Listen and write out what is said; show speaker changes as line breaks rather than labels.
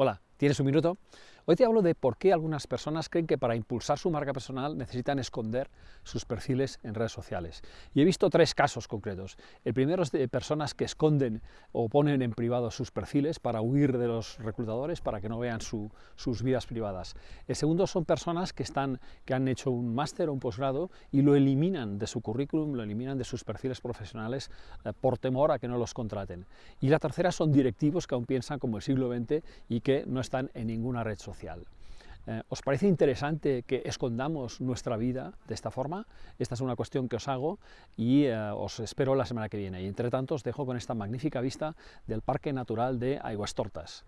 Hola, ¿tienes un minuto? Hoy te hablo de por qué algunas personas creen que para impulsar su marca personal necesitan esconder sus perfiles en redes sociales. Y he visto tres casos concretos. El primero es de personas que esconden o ponen en privado sus perfiles para huir de los reclutadores, para que no vean sus vidas privadas. El segundo son personas que, están, que han hecho un máster o un posgrado y lo eliminan de su currículum, lo eliminan de sus perfiles profesionales eh, por temor a que no los contraten. Y la tercera son directivos que aún piensan como el siglo XX y que no están en ninguna red social. Eh, ¿Os parece interesante que escondamos nuestra vida de esta forma? Esta es una cuestión que os hago y eh, os espero la semana que viene. Y entre tanto os dejo con esta magnífica vista del Parque Natural de Aguas Tortas.